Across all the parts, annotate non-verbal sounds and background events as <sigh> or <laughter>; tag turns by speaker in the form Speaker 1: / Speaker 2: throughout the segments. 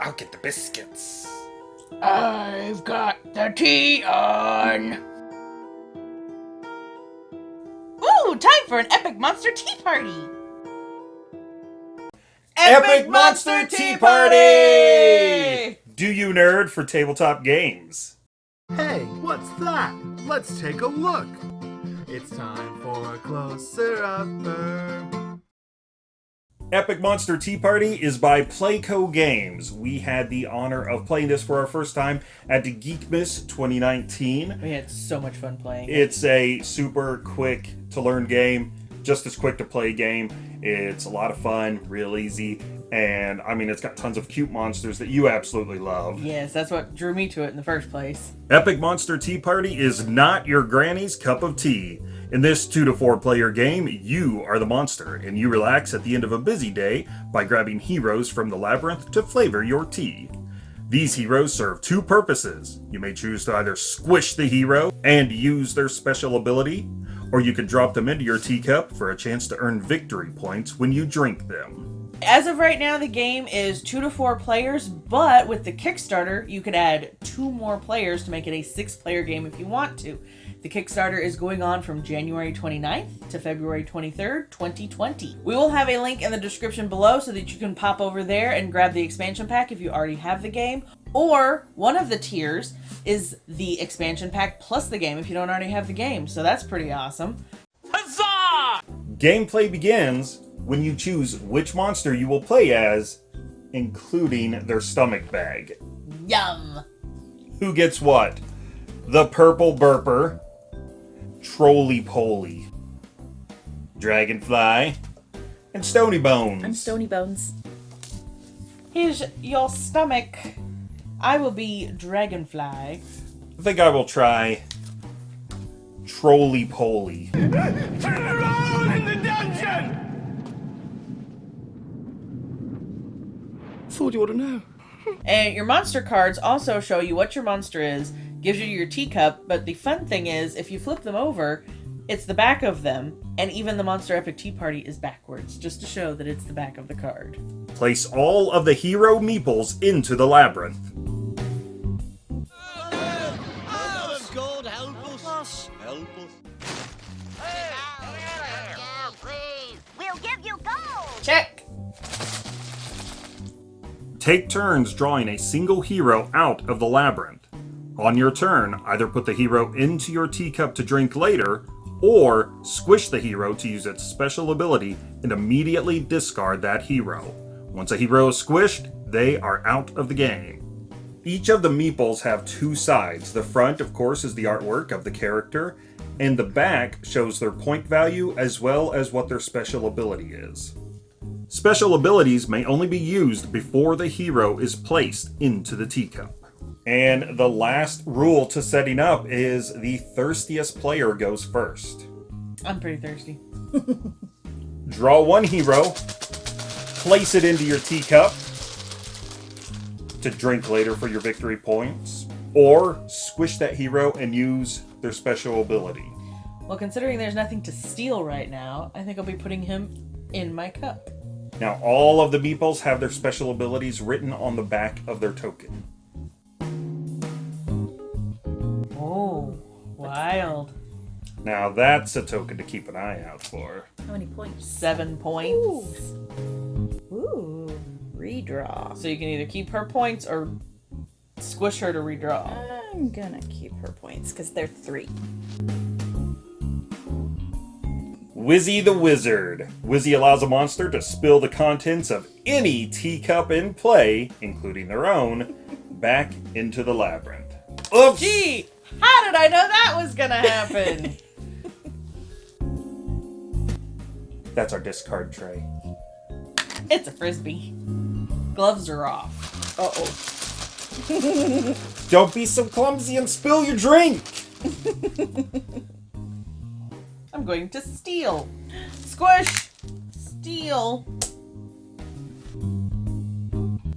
Speaker 1: I'll get the biscuits.
Speaker 2: I've got the tea on. Ooh, time for an epic monster tea party.
Speaker 1: Epic Monster Tea Party! Do you nerd for tabletop games?
Speaker 3: Hey, what's that? Let's take a look. It's time for a closer upper.
Speaker 1: Epic Monster Tea Party is by Playco Games. We had the honor of playing this for our first time at the Geekmas 2019.
Speaker 2: We had so much fun playing.
Speaker 1: It's a super quick to learn game, just as quick to play game. It's a lot of fun, real easy, and I mean, it's got tons of cute monsters that you absolutely love.
Speaker 2: Yes, that's what drew me to it in the first place.
Speaker 1: Epic Monster Tea Party is not your granny's cup of tea. In this two to four player game, you are the monster, and you relax at the end of a busy day by grabbing heroes from the labyrinth to flavor your tea. These heroes serve two purposes. You may choose to either squish the hero and use their special ability, or you can drop them into your teacup for a chance to earn victory points when you drink them.
Speaker 2: As of right now, the game is two to four players, but with the Kickstarter, you could add two more players to make it a six player game if you want to. The Kickstarter is going on from January 29th to February 23rd, 2020. We will have a link in the description below so that you can pop over there and grab the expansion pack if you already have the game. Or one of the tiers is the expansion pack plus the game if you don't already have the game. So that's pretty awesome. Huzzah!
Speaker 1: Gameplay begins when you choose which monster you will play as, including their stomach bag.
Speaker 2: Yum!
Speaker 1: Who gets what? The Purple Burper, Trolley Poly, Dragonfly, and Stony Bones.
Speaker 4: I'm Stony Bones.
Speaker 2: Here's your stomach. I will be Dragonfly.
Speaker 1: I think I will try Trolley Poly. Turn around in the dungeon!
Speaker 3: Thought you ought to know.
Speaker 2: And your monster cards also show you what your monster is, gives you your teacup, but the fun thing is, if you flip them over, it's the back of them, and even the Monster Epic Tea Party is backwards, just to show that it's the back of the card.
Speaker 1: Place all of the hero meeples into the labyrinth.
Speaker 5: God help us. Help us.
Speaker 6: We'll give you gold.
Speaker 2: Check!
Speaker 1: Take turns drawing a single hero out of the labyrinth. On your turn, either put the hero into your teacup to drink later, or squish the hero to use its special ability and immediately discard that hero. Once a hero is squished, they are out of the game. Each of the meeples have two sides. The front, of course, is the artwork of the character, and the back shows their point value as well as what their special ability is. Special abilities may only be used before the hero is placed into the teacup. And the last rule to setting up is the thirstiest player goes first.
Speaker 2: I'm pretty thirsty. <laughs>
Speaker 1: Draw one hero, place it into your teacup to drink later for your victory points, or squish that hero and use their special ability.
Speaker 2: Well, considering there's nothing to steal right now, I think I'll be putting him in my cup.
Speaker 1: Now, all of the meeples have their special abilities written on the back of their token.
Speaker 2: Oh, wild.
Speaker 1: Now, that's a token to keep an eye out for.
Speaker 4: How many points?
Speaker 2: Seven points.
Speaker 4: Ooh, redraw.
Speaker 2: So you can either keep her points or squish her to redraw.
Speaker 4: I'm gonna keep her points because they're three.
Speaker 1: Wizzy the Wizard. Wizzy allows a monster to spill the contents of any teacup in play, including their own, back into the labyrinth. Oops!
Speaker 2: Gee, how did I know that was gonna happen? <laughs>
Speaker 1: That's our discard tray.
Speaker 2: it's a frisbee. Gloves are off.
Speaker 4: Uh oh. <laughs>
Speaker 1: Don't be so clumsy and spill your drink! <laughs>
Speaker 2: I'm going to steal. Squish! Steal.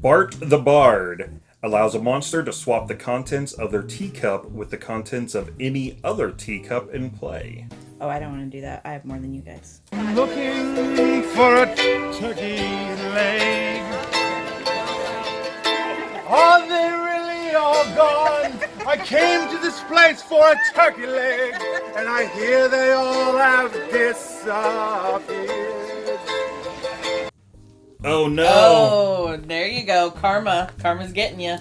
Speaker 1: Bart the Bard allows a monster to swap the contents of their teacup with the contents of any other teacup in play.
Speaker 4: Oh, I don't want to do that. I have more than you guys.
Speaker 3: I'm looking for a turkey leg. Are they really all gone? I came to this place for a turkey leg, and I hear they all have disappeared.
Speaker 1: Oh no!
Speaker 2: Oh, there you go. Karma. Karma's getting you.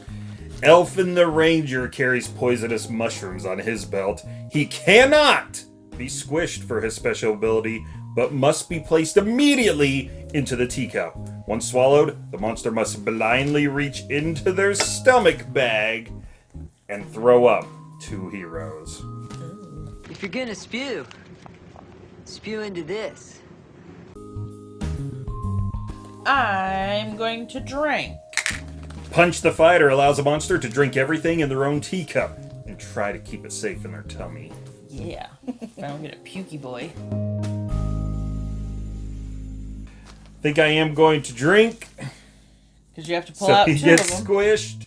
Speaker 1: Elfin the Ranger carries poisonous mushrooms on his belt. He cannot be squished for his special ability, but must be placed immediately into the teacup. Once swallowed, the monster must blindly reach into their stomach bag and throw up two heroes.
Speaker 7: If you're gonna spew, spew into this.
Speaker 2: I'm going to drink.
Speaker 1: Punch the Fighter allows a monster to drink everything in their own teacup and try to keep it safe in their tummy.
Speaker 2: Yeah. I don't get a pukey boy.
Speaker 1: Think I am going to drink.
Speaker 2: Because you have to pull
Speaker 1: so
Speaker 2: out
Speaker 1: he
Speaker 2: two
Speaker 1: gets
Speaker 2: of them.
Speaker 1: squished.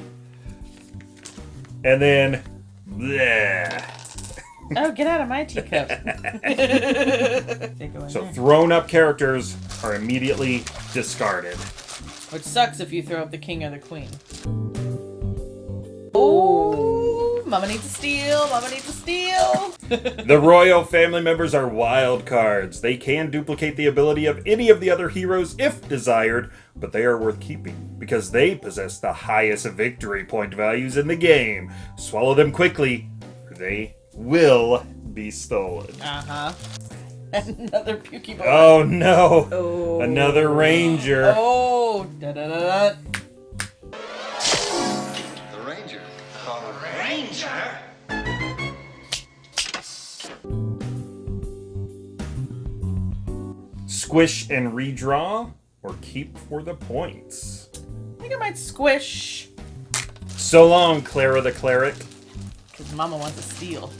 Speaker 1: And then. bleh.
Speaker 2: Oh, get out of my teacup. <laughs> They
Speaker 1: So
Speaker 2: there.
Speaker 1: thrown up characters are immediately discarded.
Speaker 2: Which sucks if you throw up the king or the queen. Oh, Mama needs to steal. Mama needs to steal. <laughs>
Speaker 1: The royal family members are wild cards. They can duplicate the ability of any of the other heroes if desired, but they are worth keeping because they possess the highest victory point values in the game. Swallow them quickly, or they will be stolen.
Speaker 2: Uh huh. <laughs> Another pukey boy.
Speaker 1: Oh no!
Speaker 4: Oh.
Speaker 1: Another ranger.
Speaker 2: Oh, da da da da.
Speaker 5: The Ranger. The Ranger?
Speaker 1: Squish and redraw, or keep for the points.
Speaker 2: I think I might squish.
Speaker 1: So long, Clara the Cleric.
Speaker 2: Because Mama wants to steal.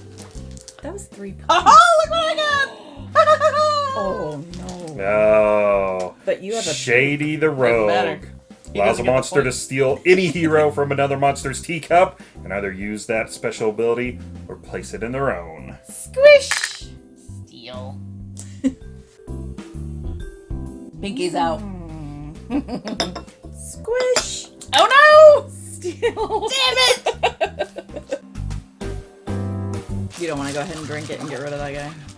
Speaker 4: That was three <laughs> oh, points.
Speaker 2: Oh, look what I got! <laughs>
Speaker 4: Oh no.
Speaker 1: No.
Speaker 4: But you have a
Speaker 1: Shady the Rogue. Allows
Speaker 2: doesn't
Speaker 1: a monster to steal any hero from another monster's teacup and either use that special ability or place it in their own.
Speaker 2: Squish! Steal. <laughs> Pinky's out.
Speaker 4: squish.
Speaker 2: Oh no!
Speaker 4: Steal.
Speaker 2: Damn it!
Speaker 4: You don't want to go ahead and drink it and get rid of that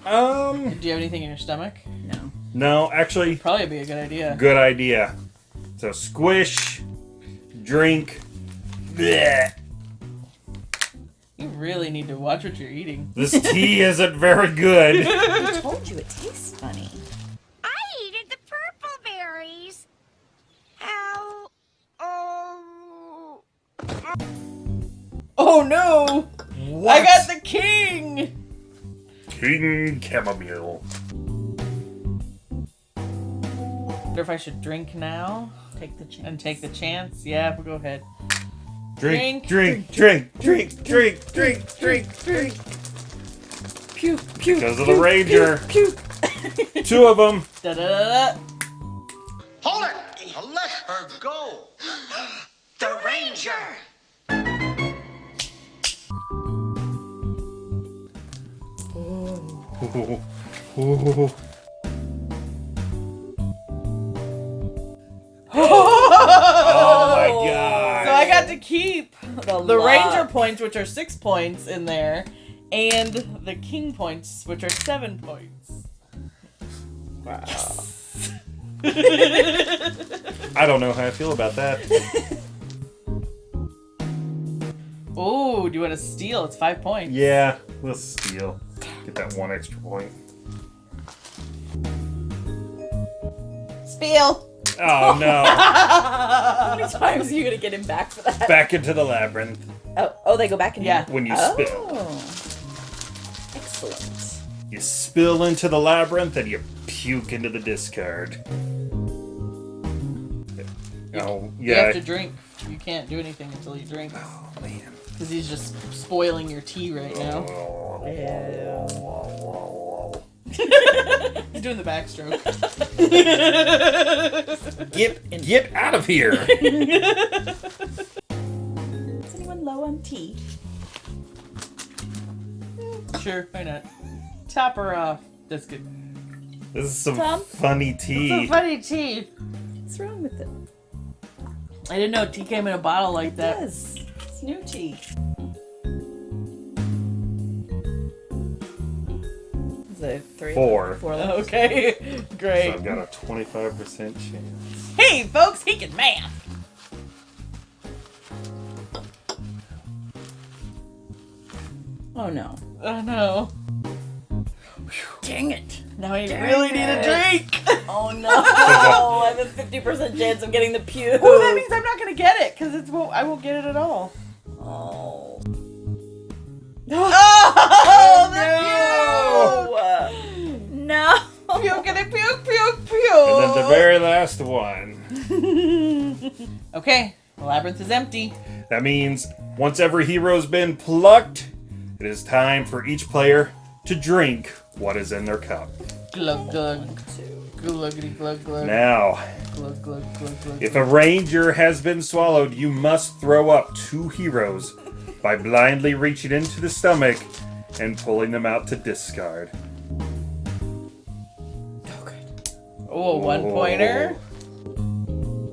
Speaker 4: guy?
Speaker 1: Um,
Speaker 2: Do you have anything in your stomach?
Speaker 4: No.
Speaker 1: no, actually,
Speaker 2: Probably be a good idea.
Speaker 1: good idea. So squish, drink. bleh.
Speaker 2: You really need to watch what you're eating.
Speaker 1: This tea isn't very good. <laughs>
Speaker 4: I told you it
Speaker 2: King
Speaker 1: Chamomile.
Speaker 2: wonder if I should drink now
Speaker 4: Take the chance.
Speaker 2: and take the chance. Yeah, we'll go ahead.
Speaker 1: Drink,
Speaker 2: Drink.
Speaker 1: drink, drink, drink, drink, drink, drink, drink.
Speaker 4: Pew, pew,
Speaker 1: Because of the ranger.
Speaker 4: Pew. <laughs>
Speaker 1: Two of them.
Speaker 2: Da da da da.
Speaker 5: Hold it! Let her go! <gasps> The Ranger!
Speaker 1: Ooh, ooh. Oh my <laughs> god.
Speaker 2: So I got to keep
Speaker 4: The,
Speaker 2: the ranger points, which are six points in there, and the king points, which are seven points.
Speaker 4: Wow.
Speaker 1: I don't know how I feel about that. <laughs>
Speaker 2: Oh, do you want to steal? It's five points.
Speaker 1: Yeah, we'll steal. Get that one extra point.
Speaker 2: Steal.
Speaker 1: Oh no. <laughs>
Speaker 4: How many times are you gonna get him back for that?
Speaker 1: Back into the labyrinth
Speaker 4: Oh, oh, they go back in.
Speaker 2: Yeah.
Speaker 1: when you
Speaker 4: Oh.
Speaker 1: spill.
Speaker 4: Excellent.
Speaker 1: You spill into the labyrinth and you puke into the discard. Oh, yeah.
Speaker 2: You have to drink. You can't do anything until you drink.
Speaker 1: Oh, man.
Speaker 2: Because he's just spoiling your tea right now. <laughs> He's doing the backstroke. <laughs>
Speaker 1: Get, get out of here.
Speaker 4: Is anyone low on tea?
Speaker 2: sure, why not? Top her off. That's good.
Speaker 1: This is some
Speaker 4: Tom?
Speaker 1: funny tea.
Speaker 2: a funny tea.
Speaker 4: What's wrong with it?
Speaker 2: I didn't know tea came in a bottle like that.
Speaker 4: Yes. Snooty. Is three?
Speaker 1: Four.
Speaker 4: Four <laughs> left.
Speaker 2: Okay, great.
Speaker 1: So I've got a 25% chance.
Speaker 2: Hey, folks, he can math.
Speaker 4: Oh no.
Speaker 2: Oh no.
Speaker 4: Dang it.
Speaker 2: Now I Dang really it. need a drink. <laughs>
Speaker 4: Oh no. <laughs> I have a 50% chance of getting the pew.
Speaker 2: Well, that means I'm not going to get it because it's won't, I won't get it at all. <laughs>
Speaker 4: Oh.
Speaker 2: Oh,
Speaker 4: No.
Speaker 2: the pew! Puke it, puke, puke,
Speaker 1: And then the very last one. <laughs>
Speaker 2: okay, the labyrinth is empty.
Speaker 1: That means once every hero's been plucked, it is time for each player to drink what is in their cup.
Speaker 2: Glug glug. Gluggity glug glug.
Speaker 1: Now,
Speaker 2: Glug glug glug glug.
Speaker 1: if a ranger has been swallowed, you must throw up two heroes by blindly reaching into the stomach and pulling them out to discard.
Speaker 2: Oh, one pointer.
Speaker 1: Oh.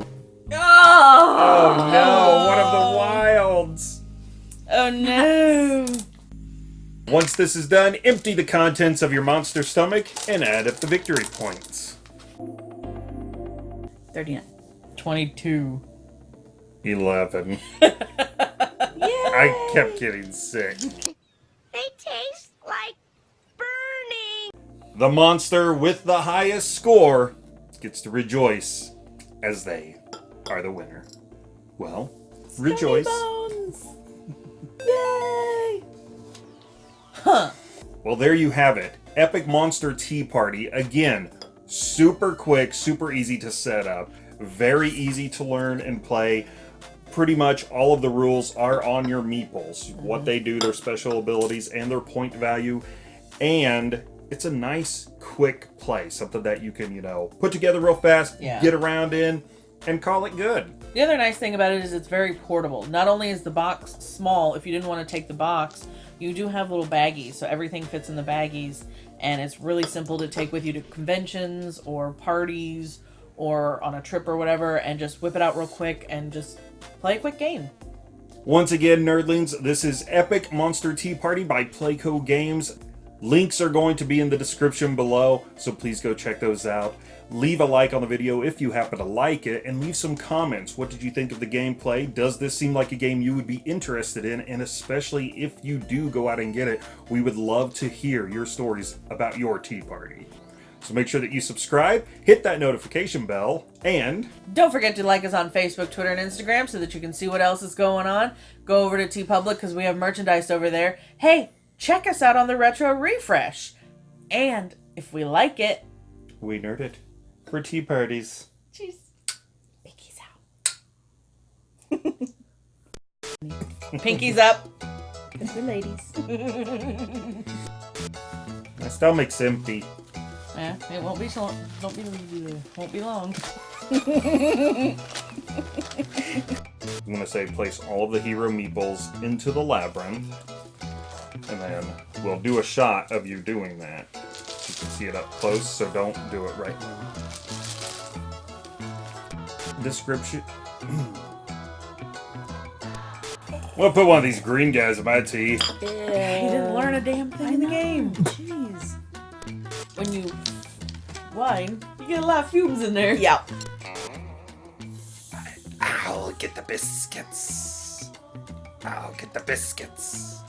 Speaker 1: Oh. oh no, one of the wilds!
Speaker 2: Oh no.
Speaker 1: Once this is done, empty the contents of your monster stomach and add up the victory points.
Speaker 4: Thirty-nine.
Speaker 2: 22.
Speaker 1: 11. <laughs> I kept getting sick.
Speaker 6: They taste like burning.
Speaker 1: The monster with the highest score gets to rejoice as they are the winner. Well, rejoice.
Speaker 4: Bones. <laughs> Yay.
Speaker 2: Huh.
Speaker 1: Well, there you have it. Epic Monster Tea Party. Again, super quick, super easy to set up, very easy to learn and play. Pretty much all of the rules are on your meeples. What they do, their special abilities, and their point value. And it's a nice, quick play. Something that you can, you know, put together real fast,
Speaker 2: Yeah.
Speaker 1: get around in, and call it good.
Speaker 2: The other nice thing about it is it's very portable. Not only is the box small, if you didn't want to take the box, you do have little baggies, so everything fits in the baggies, and it's really simple to take with you to conventions or parties or on a trip or whatever, and just whip it out real quick and just play a quick game.
Speaker 1: Once again, nerdlings, this is Epic Monster Tea Party by Playco Games. Links are going to be in the description below, so please go check those out. Leave a like on the video if you happen to like it, and leave some comments. What did you think of the gameplay? Does this seem like a game you would be interested in? And especially if you do go out and get it, we would love to hear your stories about your tea party. So make sure that you subscribe, hit that notification bell, and
Speaker 2: Don't forget to like us on Facebook, Twitter, and Instagram so that you can see what else is going on. Go over to TeePublic because we have merchandise over there. Hey, check us out on the Retro Refresh. And if we like it,
Speaker 1: we nerd it for tea parties.
Speaker 2: jeez, Pinky's out. <laughs> Pinky's up.
Speaker 4: It's for ladies. <laughs>
Speaker 1: My stomach's empty.
Speaker 2: Yeah, it won't be so. Don't be. Won't be long. <laughs>
Speaker 1: I'm gonna say place all of the hero meeples into the labyrinth, and then we'll do a shot of you doing that. You can see it up close, so don't do it right now. Description. <clears throat> We'll put one of these green guys in my tea.
Speaker 2: He didn't learn a damn thing in the game. <laughs>
Speaker 4: Jeez.
Speaker 2: When you wine, you get a lot of fumes in there.
Speaker 4: Yeah.
Speaker 1: I'll get the biscuits. I'll get the biscuits.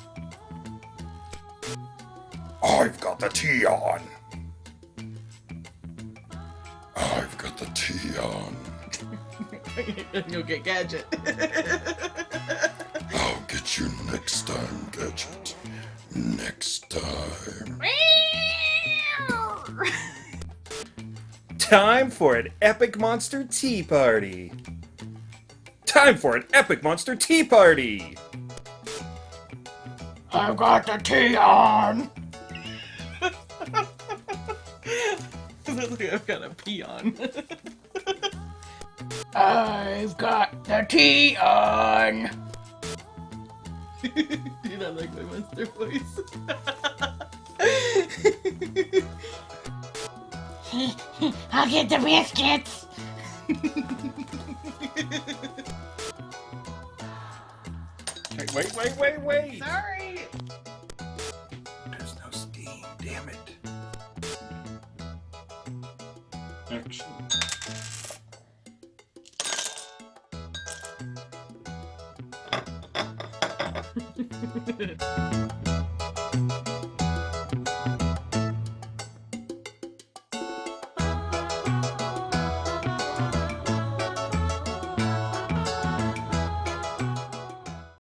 Speaker 1: I've got the tea on. I've got the tea on. <laughs>
Speaker 2: You'll get gadget. <laughs>
Speaker 1: I'll get you next time, Gadget. Next time. <laughs> Time for an epic monster tea party. Time for an epic monster tea party.
Speaker 3: I've got the tea on. <laughs>
Speaker 2: I've got a pee on. <laughs>
Speaker 3: I've got the tea on.
Speaker 2: Dude, I like my monster voice. <laughs>
Speaker 6: I'll get the biscuits! <laughs>
Speaker 1: wait, wait, wait, wait, wait!
Speaker 2: Sorry!
Speaker 1: There's no steam, damn it. Action. Ha <laughs>